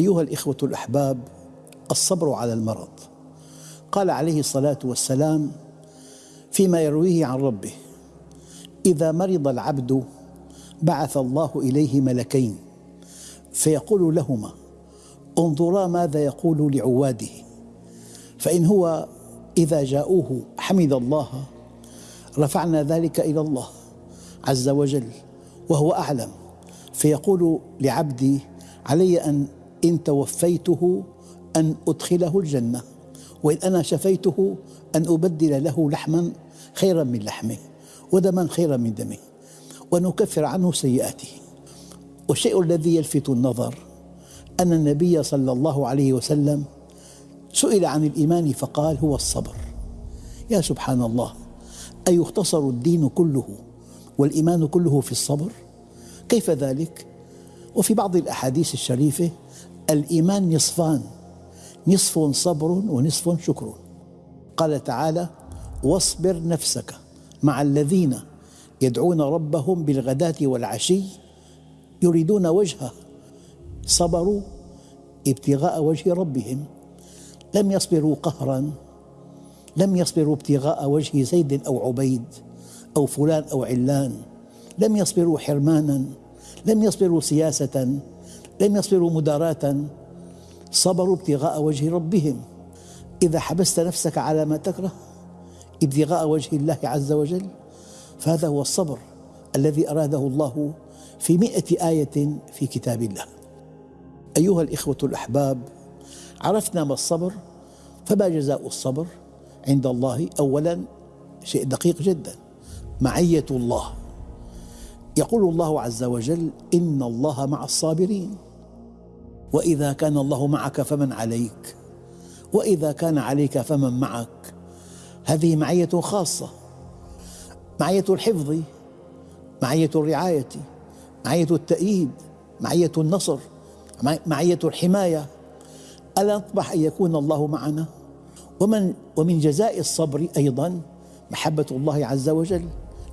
أيها الإخوة الأحباب الصبر على المرض. قال عليه الصلاة والسلام فيما يرويه عن ربه إذا مرض العبد بعث الله إليه ملكين فيقول لهما انظرا ماذا يقول لعواده فإن هو إذا جاءوه حمد الله رفعنا ذلك إلى الله عز وجل وهو أعلم. فيقول لعبدي علي أن إن توفيته أن أدخله الجنة وإن أنا شفيته أن أبدل له لحما خيرا من لحمه ودما خيرا من دمه ونكفر عنه سيئاته. والشيء الذي يلفت النظر أن النبي صلى الله عليه وسلم سئل عن الإيمان فقال هو الصبر. يا سبحان الله أيختصر الدين كله والإيمان كله في الصبر؟ كيف ذلك؟ وفي بعض الأحاديث الشريفة الإيمان نصفان نصف صبر ونصف شكر. قال تعالى واصبر نفسك مع الذين يدعون ربهم بالغداة والعشي يريدون وجهه. صبروا ابتغاء وجه ربهم. لم يصبروا قهرا لم يصبروا ابتغاء وجه زيد أو عبيد أو فلان أو علان. لم يصبروا حرمانا لم يصبروا سياسة لم يصبروا مداراة صبروا ابتغاء وجه ربهم. إذا حبست نفسك على ما تكره ابتغاء وجه الله عز وجل فهذا هو الصبر الذي أراده الله في مئة آية في كتاب الله. أيها الإخوة الأحباب عرفنا ما الصبر فما جزاء الصبر عند الله؟ أولا شيء دقيق جدا معية الله. يقول الله عز وجل إن الله مع الصابرين. وإذا كان الله معك فمن عليك وإذا كان عليك فمن معك. هذه معية خاصة معية الحفظ معية الرعاية معية التأييد معية النصر معية الحماية. ألا نطمح أن يكون الله معنا؟ ومن ومن جزاء الصبر أيضا محبة الله عز وجل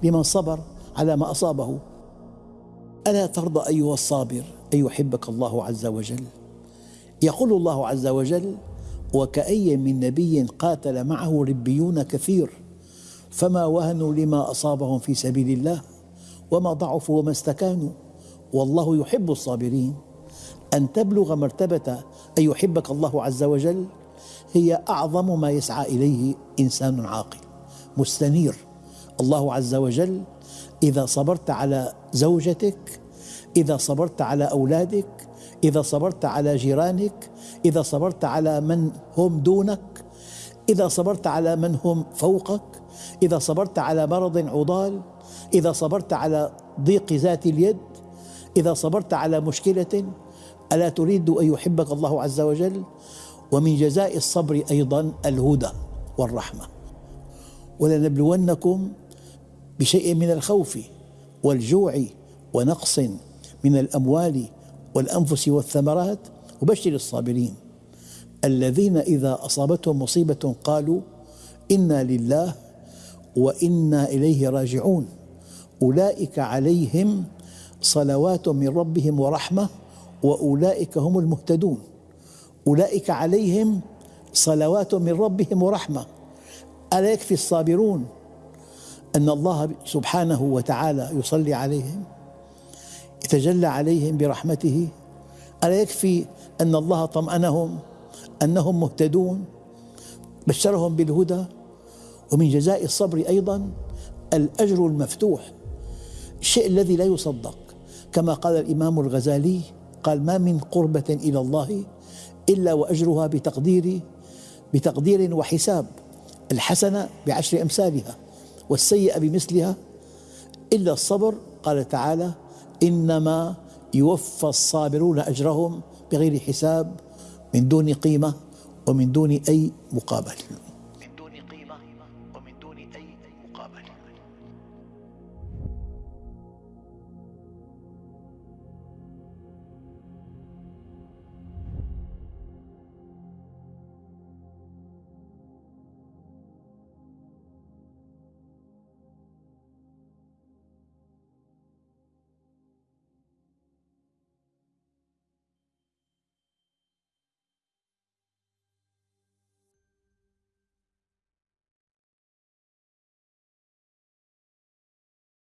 لمن صبر على ما أصابه. ألا ترضى أيها الصابر؟ أن يحبك الله عز وجل. يقول الله عز وجل وكأي من نبي قاتل معه ربيون كثير فما وهنوا لما أصابهم في سبيل الله وما ضعفوا وما استكانوا. والله يحب الصابرين. أن تبلغ مرتبة أن يحبك الله عز وجل هي أعظم ما يسعى إليه إنسان عاقل مستنير. الله عز وجل إذا صبرت على زوجتك إذا صبرت على أولادك إذا صبرت على جيرانك إذا صبرت على من هم دونك إذا صبرت على من هم فوقك إذا صبرت على مرض عضال إذا صبرت على ضيق ذات اليد إذا صبرت على مشكلة ألا تريد أن يحبك الله عز وجل؟ ومن جزاء الصبر أيضا الهدى والرحمة. ولنبلونكم بشيء من الخوف والجوع ونقص من الأموال والأنفس والثمرات وبشر الصابرين. الذين إذا أصابتهم مصيبة قالوا إنا لله وإنا إليه راجعون. أولئك عليهم صلوات من ربهم ورحمة وأولئك هم المهتدون. أولئك عليهم صلوات من ربهم ورحمة. ألا يكفي الصابرون أن الله سبحانه وتعالى يصلي عليهم؟ يتجلى عليهم برحمته. ألا يكفي أن الله طمأنهم أنهم مهتدون؟ بشرهم بالهدى ومن جزاء الصبر أيضا الأجر المفتوح الشيء الذي لا يصدق. كما قال الإمام الغزالي قال ما من قربة إلى الله إلا وأجرها بتقدير بتقدير وحساب الحسنة بعشر أمثالها والسيئة بمثلها إلا الصبر. قال تعالى إنما يوفى الصابرون أجرهم بغير حساب من دون قيمة ومن دون أي مقابل.